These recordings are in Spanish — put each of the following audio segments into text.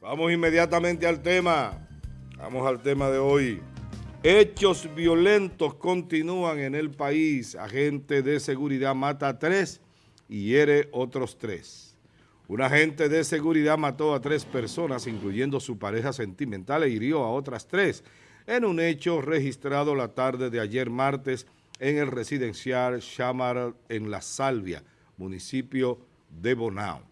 Vamos inmediatamente al tema. Vamos al tema de hoy. Hechos violentos continúan en el país. Agente de seguridad mata a tres y hiere otros tres. Un agente de seguridad mató a tres personas, incluyendo su pareja sentimental, e hirió a otras tres en un hecho registrado la tarde de ayer martes en el residencial Chamar en La Salvia, municipio de Bonao.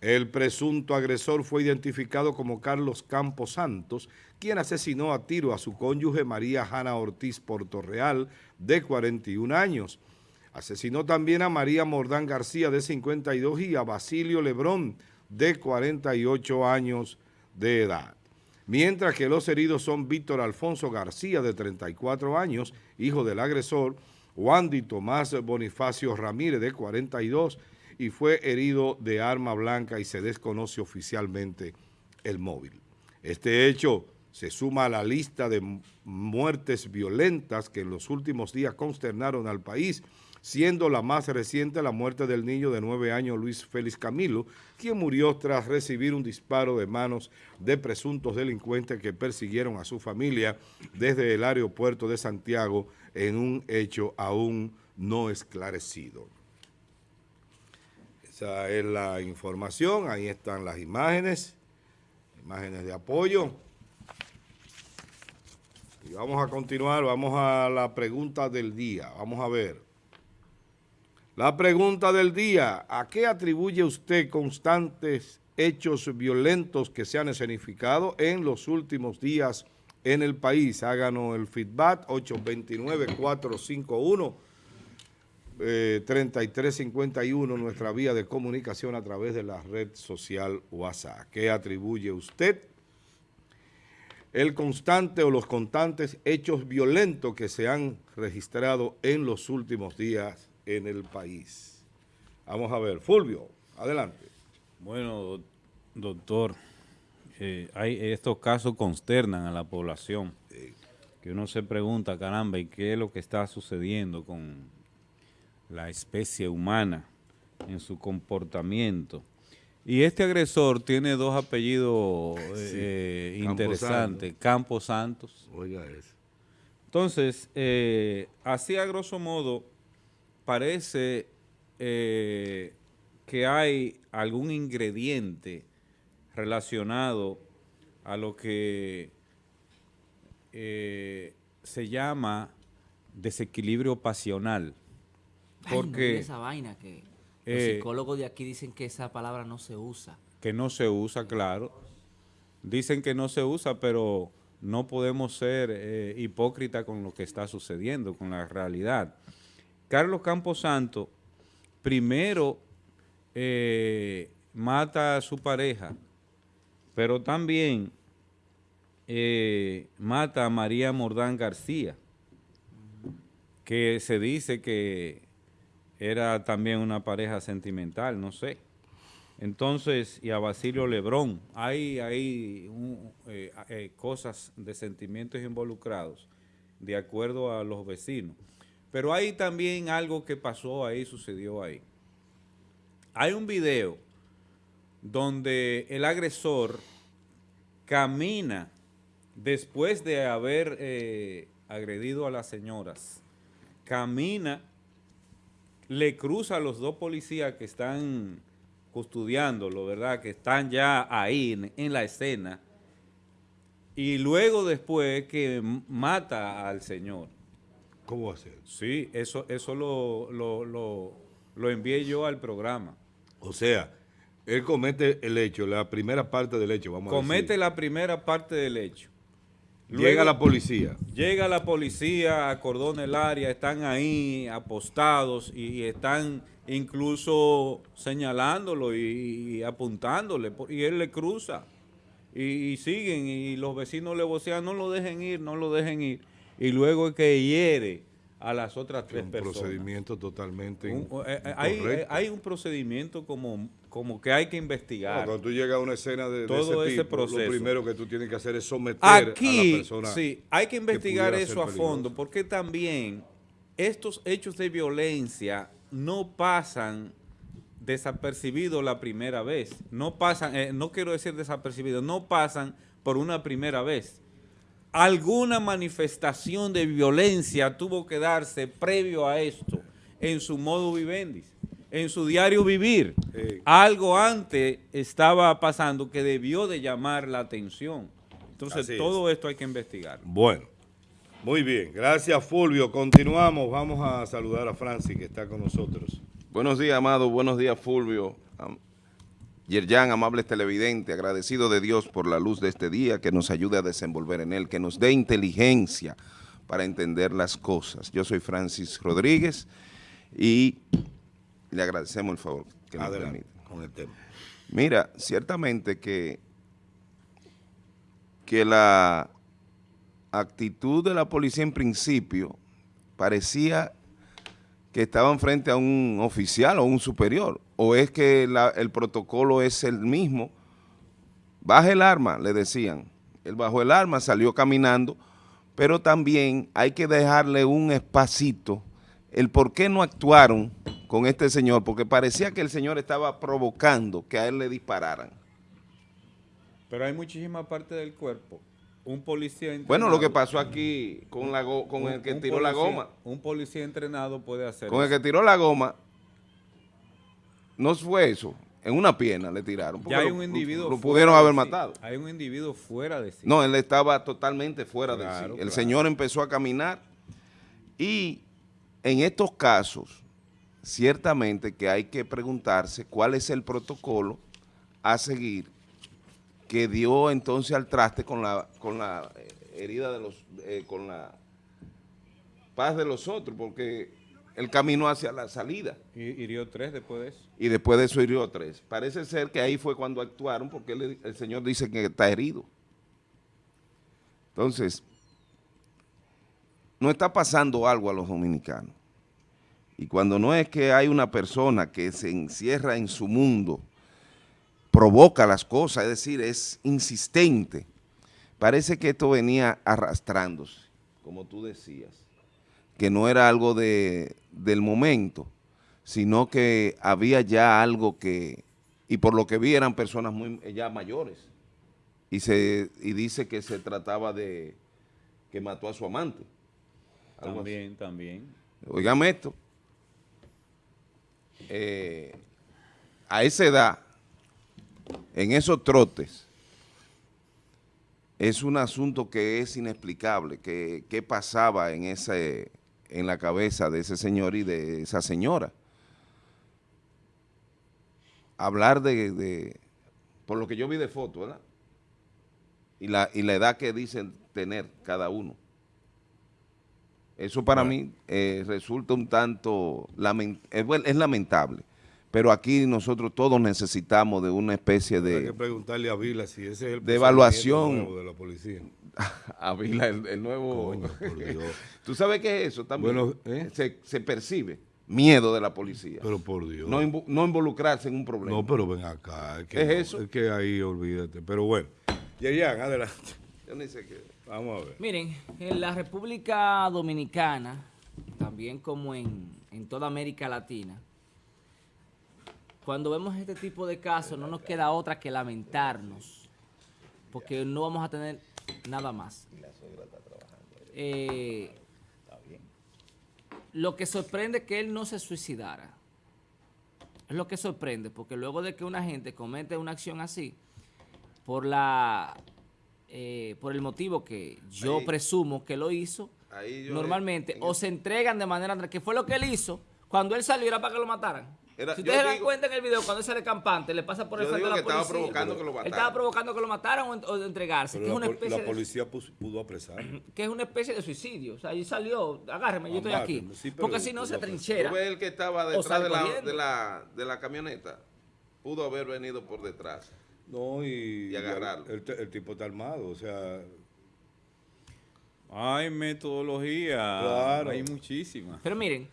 El presunto agresor fue identificado como Carlos Campos Santos, quien asesinó a tiro a su cónyuge María Jana Ortiz Portorreal, de 41 años. Asesinó también a María Mordán García, de 52, y a Basilio Lebrón, de 48 años de edad. Mientras que los heridos son Víctor Alfonso García, de 34 años, hijo del agresor, Wandy Tomás Bonifacio Ramírez, de 42, y fue herido de arma blanca y se desconoce oficialmente el móvil. Este hecho se suma a la lista de muertes violentas que en los últimos días consternaron al país, siendo la más reciente la muerte del niño de nueve años Luis Félix Camilo, quien murió tras recibir un disparo de manos de presuntos delincuentes que persiguieron a su familia desde el aeropuerto de Santiago en un hecho aún no esclarecido. Esa es la información, ahí están las imágenes, imágenes de apoyo. Y vamos a continuar, vamos a la pregunta del día, vamos a ver. La pregunta del día, ¿a qué atribuye usted constantes hechos violentos que se han escenificado en los últimos días en el país? Háganos el feedback 829-451 3351, eh, nuestra vía de comunicación a través de la red social WhatsApp. ¿Qué atribuye usted? El constante o los constantes hechos violentos que se han registrado en los últimos días en el país. Vamos a ver. Fulvio, adelante. Bueno, doctor, eh, hay, estos casos consternan a la población. Que uno se pregunta, caramba, ¿y qué es lo que está sucediendo con la especie humana en su comportamiento. Y este agresor tiene dos apellidos eh, interesantes, Campos Santos. Oiga eso. Entonces, eh, así a grosso modo, parece eh, que hay algún ingrediente relacionado a lo que se llama desequilibrio pasional. Porque... esa vaina que los eh, psicólogos de aquí dicen que esa palabra no se usa. Que no se usa, claro. Dicen que no se usa, pero no podemos ser eh, hipócritas con lo que está sucediendo, con la realidad. Carlos Camposanto primero eh, mata a su pareja, pero también mata a María Mordán García, que se dice que era también una pareja sentimental, no sé. Entonces, y a Basilio Lebrón, hay, eh, eh, cosas de sentimientos involucrados, de acuerdo a los vecinos. Pero hay también algo que pasó ahí, sucedió ahí. Hay un video donde el agresor camina después de haber eh, agredido a las señoras, camina le cruza a los dos policías que están custodiándolo, ¿verdad? Que están ya ahí en, la escena. Y luego después que mata al señor. ¿Cómo hacer? Sí, eso, eso lo, lo, envié yo al programa. O sea, él comete el hecho, la primera parte del hecho, vamos comete a Comete la primera parte del hecho llega la policía. Llega la policía, acordona el área, están ahí apostados y, están incluso señalándolo y, apuntándole, y él le cruza. Y, siguen, y los vecinos le vocean, no lo dejen ir, no lo dejen ir. Y luego es que hiere a las otras tres personas. Un procedimiento totalmente eh, eh, hay, eh, hay, un procedimiento como, como que hay que investigar. cuando tú llegas a una escena de, todo ese, proceso, lo primero que tú tienes que hacer es someter a la persona. Sí, hay que investigar eso a fondo, porque también estos hechos de violencia no pasan desapercibidos la primera vez. No pasan, eh, no quiero decir desapercibidos, no pasan por una primera vez. Alguna manifestación de violencia tuvo que darse previo a esto en su modo vivendis, en su diario vivir. Sí. Algo antes estaba pasando que debió de llamar la atención. Entonces Así es. todo esto hay que investigar. Bueno, muy bien. Gracias, Fulvio. Continuamos. Vamos a saludar a Francis, que está con nosotros. Buenos días, amado. Buenos días, Fulvio. Am- Yerjan, amables televidentes, agradecido de Dios por la luz de este día, que nos ayude a desenvolver en él, que nos dé inteligencia para entender las cosas. Yo soy Francis Rodríguez y le agradecemos el favor que nos Adelante permite. con el tema. Mira, ciertamente que, que la actitud de la policía en principio parecía que estaban frente a un oficial o un superior, o es que la- el protocolo es el mismo. Baje el arma, le decían. Él bajó el arma, salió caminando, pero también hay que dejarle un espacito el por qué no actuaron con este señor, porque parecía que el señor estaba provocando que a él le dispararan. Pero hay muchísima parte del cuerpo. Un policía Bueno, lo que entrenado- pasó aquí con, la go- con un- el que tiró la goma, Un policía entrenado puede hacer con el que tiró la goma, no fue eso, en una pierna le tiraron. Ya hay lo- un individuo Lo fuera pudieron haber sí. matado. Hay un individuo fuera de sí. No, él estaba totalmente fuera de sí. El claro. señor empezó a caminar y en estos casos, ciertamente que hay que preguntarse cuál es el protocolo a seguir que dio entonces al traste con la, con la eh, herida de los, eh, con la paz de los otros, porque él caminó hacia la salida Y hirió tres después de eso. y después de eso hirió tres. Parece ser que ahí fue cuando actuaron porque el señor dice que está herido. Entonces, no está pasando algo a los dominicanos. Y cuando no es que hay una persona que se encierra en su mundo, provoca las cosas, es decir, es insistente, parece que esto venía arrastrándose, como tú decías, que no era algo de, del momento, sino que había ya algo que, y por lo que vi eran personas muy ya mayores, y, se, y dice que se trataba de que mató a su amante. Así. También, también. Oígame esto, eh, a esa edad, en esos trotes, es un asunto que es inexplicable, que, pasaba en, ese, en la cabeza de ese señor y de esa señora. Hablar de, de- por lo que yo vi de foto, ¿verdad? Y la, y la edad que dicen tener cada uno. Eso para Bueno. mí eh, resulta un tanto, lamen- es, bueno, es lamentable, pero aquí nosotros todos necesitamos de una especie Hay que de, preguntarle a Vila si ese es el de evaluación. nuevo de la policía. Avila, el, el nuevo... Coño, por Dios. ¿Tú sabes qué es eso también? Bueno, ¿eh? se, se percibe miedo de la policía. Pero por Dios. no, no involucrarse en un problema. No, pero ven acá. Es, que ¿Qué es no, eso? Es que ahí olvídate. Pero bueno. Yerian, adelante. Yo ni sé qué. Vamos a ver. Miren, en la República Dominicana, también como en, en toda América Latina, cuando vemos este tipo de casos no nos queda otra que lamentarnos, porque no vamos a tener nada más. Eh, lo que sorprende es que él no se suicidara. Es lo que sorprende, porque luego de que una gente comete una acción así, por la eh, por el motivo que yo Ahí- presumo que lo hizo, Ahí yo- normalmente en o el- se entregan de manera que fue lo que él hizo cuando él salió era para que lo mataran. Era- si ustedes se dan cuenta en el video cuando él sale campante, le pasa por el frente de la que estaba policía. provocando que lo Él mataran. estaba provocando que lo mataran o, de entregarse, que Pero es la, una especie la de policía pus- pudo apresar. que es una especie de suicidio. O sea, ahí salió, agárreme, yo estoy aquí. Sí, Porque si no se trinchera. ¿Tú ves el que estaba detrás la, de, la, de la camioneta? Pudo haber venido por detrás. No, y, Y agarrarlo. El, el- el tipo está armado, o sea, Hay metodología. Claro. Hay muchísimas. Pero miren,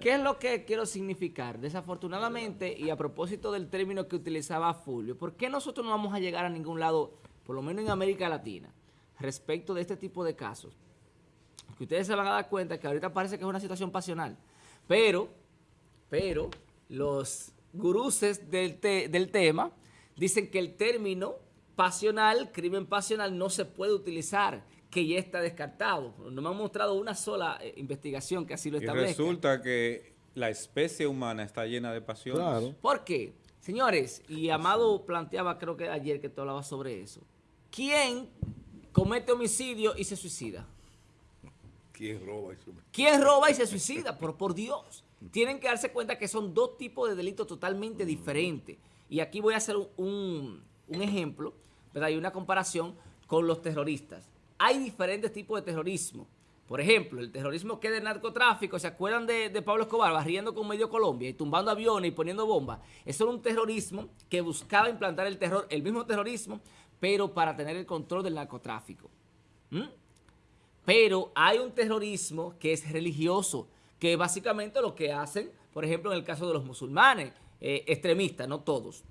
¿qué es lo que quiero significar? Desafortunadamente, y a propósito del término que utilizaba Fulvio, ¿por qué nosotros no vamos a llegar a ningún lado, por lo menos en América Latina, respecto de este tipo de casos? Que ustedes se van a dar cuenta que ahorita parece que es una situación pasional, pero, pero los guruses del, del tema dicen que el término pasional, crimen pasional, no se puede utilizar, que ya está descartado. No me han mostrado una sola eh, investigación que así lo establezca. Y resulta que la especie humana está llena de pasiones. Claro. ¿Por qué? Señores, y Amado planteaba, creo que ayer que tú hablabas sobre eso. ¿Quién comete homicidio y se suicida? ¿Quién roba y se suicida? ¿Quién roba y se suicida? Por, por Dios. Tienen que darse cuenta que son dos tipos de delitos totalmente diferentes. Y aquí voy a hacer un, ejemplo, ¿verdad? Y una comparación con los terroristas. Hay diferentes tipos de terrorismo. Por ejemplo, el terrorismo que es de narcotráfico, ¿se acuerdan de, Pablo Escobar barriendo con medio Colombia y tumbando aviones y poniendo bombas? Eso era un terrorismo que buscaba implantar el terror, el mismo terrorismo, pero para tener el control del narcotráfico. ¿Mm? Pero hay un terrorismo que es religioso, que básicamente lo que hacen, por ejemplo, en el caso de los musulmanes, eh, extremistas, no todos.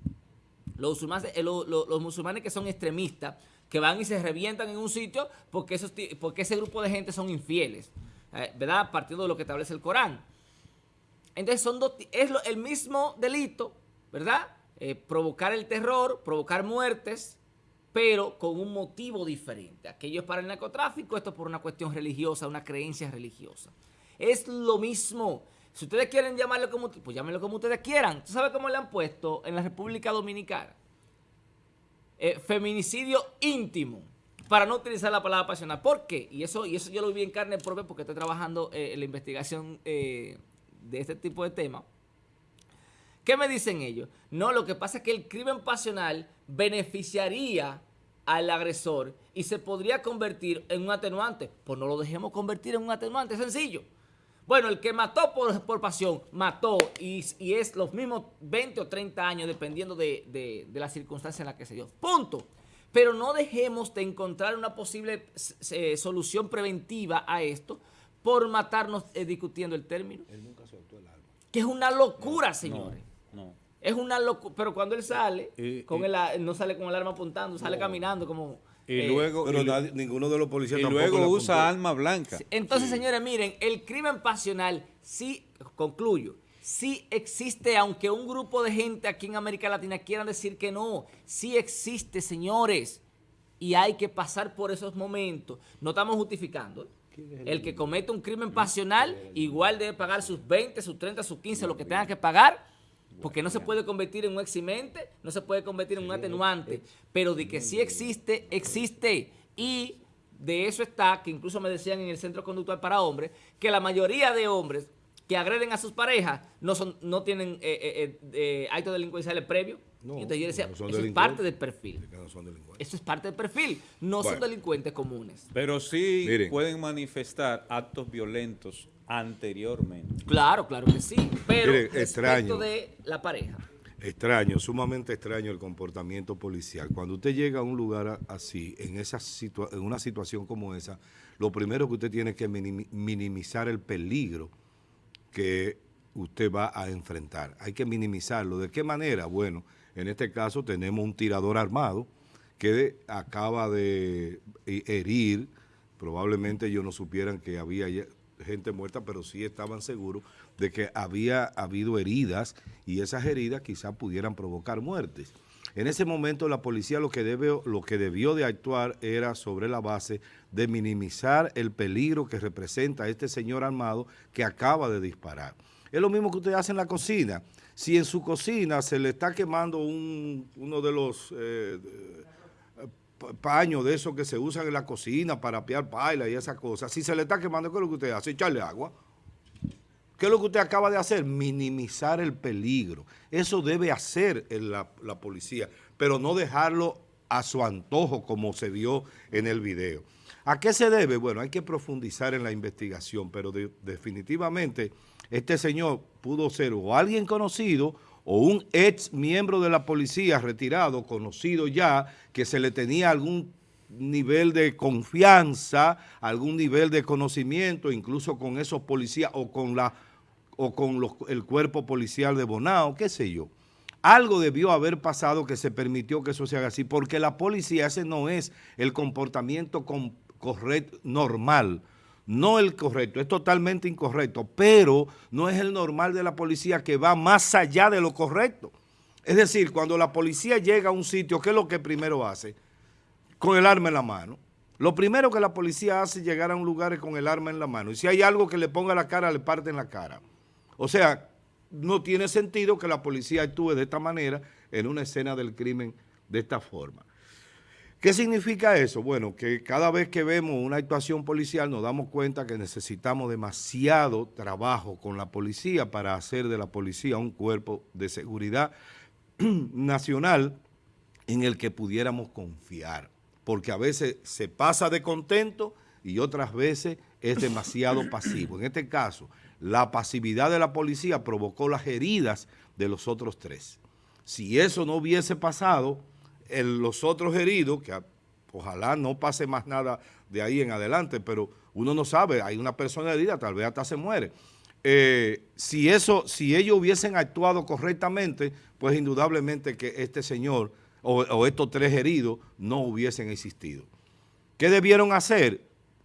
Los musulmanes, eh, los musulmanes que son extremistas que van y se revientan en un sitio porque, esos, porque ese grupo de gente son infieles, eh, ¿verdad? Partiendo de lo que establece el Corán. Entonces son dos, es el mismo delito, ¿verdad? Provocar el terror, provocar muertes, pero con un motivo diferente. Aquello es para el narcotráfico, esto es por una cuestión religiosa, una creencia religiosa. Es lo mismo. Si ustedes quieren llamarlo como, pues llámenlo como ustedes quieran. ¿Tú sabes cómo le han puesto en la República Dominicana? Eh, feminicidio íntimo, para no utilizar la palabra pasional. ¿Por qué? Y eso, y eso yo lo vi en carne propia porque estoy trabajando eh, en la investigación eh, de este tipo de temas. ¿Qué me dicen ellos? No, lo que pasa es que el crimen pasional beneficiaría al agresor y se podría convertir en un atenuante. Pues no lo dejemos convertir en un atenuante, sencillo. Bueno, el que mató por, pasión, mató y, es los mismos 20 o 30 años dependiendo de, la circunstancia en la que se dio. Punto. Pero no dejemos de encontrar una posible eh, solución preventiva a esto por matarnos eh, discutiendo el término. Él nunca soltó el arma. Que es una locura, señores. No, Es una locura. Pero cuando él sale, con no sale con el arma apuntando, sale caminando como... Y eh, luego, pero ninguno de los policías y luego usa arma blanca. Entonces, señores, miren, el crimen pasional sí, concluyo, sí existe, aunque un grupo de gente aquí en América Latina quieran decir que no, sí existe, señores, y hay que pasar por esos momentos. No estamos justificando. El que comete un crimen pasional igual debe pagar sus 20, sus 30, sus 15, lo que tenga que pagar, porque no se puede convertir en un eximente, no se puede convertir en un atenuante, pero de que sí existe, existe. Y de eso está, que incluso me decían en el Centro Conductual para Hombres, que la mayoría de hombres que agreden a sus parejas no son no tienen eh, eh, eh actos delincuenciales previos. No, entonces yo decía, eso es parte del perfil. eso es parte del perfil. No son delincuentes comunes. Pero sí pueden manifestar actos violentos anteriormente. Claro, claro que sí, pero extraño, de la pareja. Extraño, sumamente extraño el comportamiento policial. Cuando usted llega a un lugar así, en, esa en una situación como esa, lo primero que usted tiene que minimizar el peligro que usted va a enfrentar. Hay que minimizarlo. ¿De qué manera? Bueno, en este caso tenemos un tirador armado que acaba de herir, probablemente ellos no supieran que había gente muerta, pero sí estaban seguros de que había habido heridas y esas heridas quizás pudieran provocar muertes. En ese momento la policía lo que, debe, lo que debió de actuar era sobre la base de minimizar el peligro que representa este señor armado que acaba de disparar. Es lo mismo que usted hace en la cocina. Si en su cocina se le está quemando uno de los... Eh, paños de esos que se usan en la cocina para apiar paila y esas cosas, si se le está quemando, ¿qué es lo que usted hace? Echarle agua. ¿Qué es lo que usted acaba de hacer? Minimizar el peligro. Eso debe hacer la, la policía, pero no dejarlo a su antojo como se vio en el video. ¿A qué se debe? Bueno, hay que profundizar en la investigación, pero definitivamente este señor pudo ser o alguien conocido o un ex miembro de la policía retirado, conocido ya, que se le tenía algún nivel de confianza, algún nivel de conocimiento, incluso con esos policías o con, la, o con el cuerpo policial de Bonao, qué sé yo. Algo debió haber pasado que se permitió que eso se haga así, porque la policía, ese no es el comportamiento correcto, normal. No el correcto, es totalmente incorrecto, pero no es el normal de la policía que va más allá de lo correcto. Es decir, cuando la policía llega a un sitio, ¿qué es lo que primero hace? Con el arma en la mano. Lo primero que la policía hace es llegar a un lugar con el arma en la mano. Y si hay algo que le ponga la cara, le parte en la cara. O sea, no tiene sentido que la policía actúe de esta manera en una escena del crimen de esta forma. ¿Qué significa eso? Bueno, que cada vez que vemos una actuación policial nos damos cuenta que necesitamos demasiado trabajo con la policía para hacer de la policía un cuerpo de seguridad nacional en el que pudiéramos confiar, porque a veces se pasa de contento y otras veces es demasiado pasivo. En este caso, la pasividad de la policía provocó las heridas de los otros tres. Si eso no hubiese pasado, los otros heridos, que ojalá no pase más nada de ahí en adelante, pero uno no sabe, hay una persona herida, tal vez hasta se muere. Eh, si, eso, si ellos hubiesen actuado correctamente, pues indudablemente que este señor o, estos tres heridos no hubiesen existido. ¿Qué debieron hacer?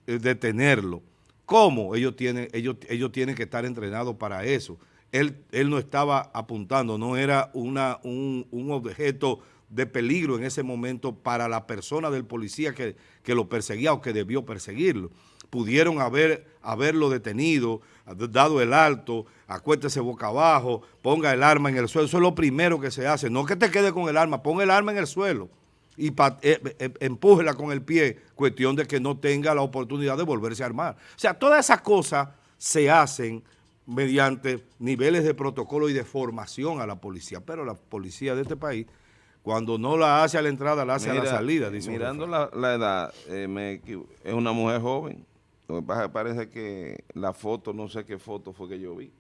Eh, detenerlo. ¿Cómo? Ellos tienen, ellos, ellos tienen que estar entrenados para eso. Él, él no estaba apuntando, no era una, un, un objeto de peligro en ese momento para la persona del policía que, lo perseguía o que debió perseguirlo. Pudieron haber, haberlo detenido, dado el alto, acuéstese boca abajo, ponga el arma en el suelo. Eso es lo primero que se hace. No que te quede con el arma, pon el arma en el suelo y eh, eh, empújela con el pie, cuestión de que no tenga la oportunidad de volverse a armar. O sea, todas esas cosas se hacen mediante niveles de protocolo y de formación a la policía, pero la policía de este país cuando no la hace a la entrada, la hace a la salida. Dice mirando la, edad, eh, es una mujer joven. Lo que pasa parece que la foto, no sé qué foto fue que yo vi.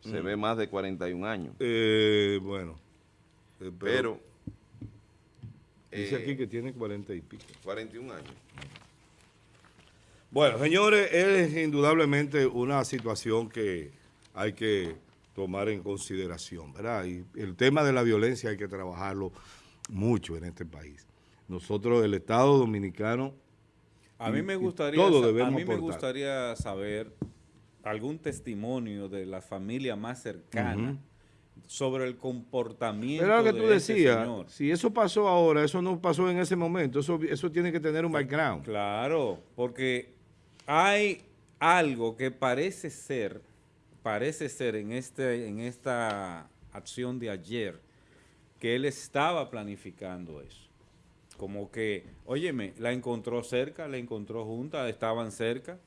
Se mm. ve más de 41 años. Eh, bueno. Eh, pero, Dice aquí que tiene 40 y pico. 41 años. Bueno, señores, es indudablemente una situación que hay que tomar en consideración, ¿verdad? Y el tema de la violencia hay que trabajarlo mucho en este país. Nosotros, el Estado Dominicano... A mí me gustaría, a mí me gustaría saber algún testimonio de la familia más cercana sobre el comportamiento Pero lo que tú decías, si eso pasó ahora, eso no pasó en ese momento, eso, eso tiene que tener un background. Claro, porque hay algo que parece ser parece ser en, este, en esta acción de ayer que él estaba planificando eso. Como que, óyeme, la encontró cerca, la encontró junta, estaban cerca.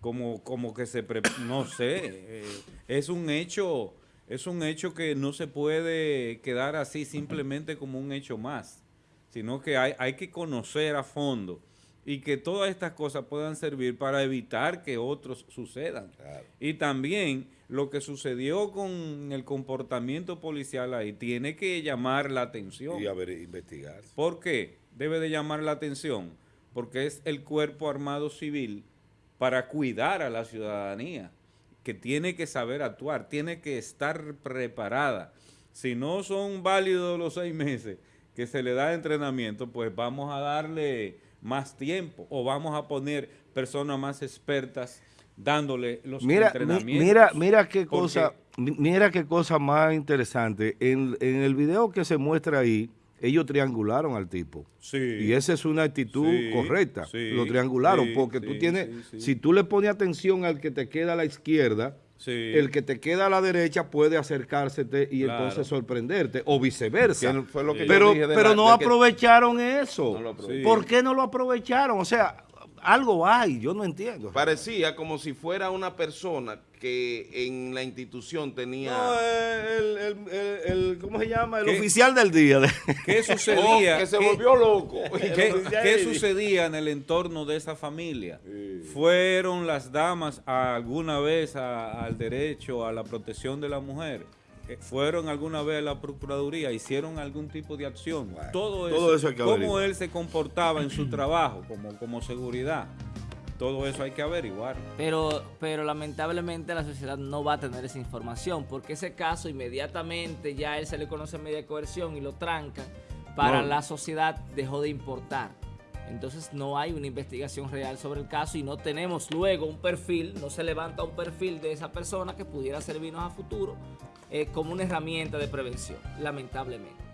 Como, como que se, no sé, eh, es un hecho, es un hecho que no se puede quedar así simplemente como un hecho más, sino que hay, hay que conocer a fondo y que todas estas cosas puedan servir para evitar que otros sucedan. Y también lo que sucedió con el comportamiento policial ahí tiene que llamar la atención. Y a ver, investigar. ¿Por qué? Debe de llamar la atención porque es el cuerpo armado civil para cuidar a la ciudadanía, que tiene que saber actuar, tiene que estar preparada. Si no son válidos los seis meses que se le da entrenamiento, pues vamos a darle más tiempo o vamos a poner personas más expertas dándole los entrenamientos. Mira, mira qué cosa, mira qué cosa más interesante. En, el video que se muestra ahí, ellos triangularon al tipo. Sí. Y esa es una actitud correcta. Lo triangularon porque tú tienes, si tú le pones atención al que te queda a la izquierda, el que te queda a la derecha puede acercársete y entonces sorprenderte, o viceversa. pero pero no aprovecharon eso. ¿Por qué no lo aprovecharon? O sea, algo hay, yo no entiendo. Parecía como si fuera una persona que en la institución tenía... No, el, ¿cómo se llama? El oficial del día. ¿Qué sucedía? Oh, que se volvió loco. ¿Qué, sucedía en el entorno de esa familia? ¿Fueron las damas alguna vez al derecho a la protección de la mujer? Fueron alguna vez a la Procuraduría, hicieron algún tipo de acción. todo eso, todo eso cómo él se comportaba en su trabajo como, como seguridad. Todo eso hay que averiguar. Pero, pero lamentablemente la sociedad no va a tener esa información, porque ese caso inmediatamente ya él se le conoce media coerción y lo trancan, para la sociedad dejó de importar. Entonces no hay una investigación real sobre el caso y no tenemos luego un perfil, no se levanta un perfil de esa persona que pudiera servirnos a futuro eh, como una herramienta de prevención, lamentablemente.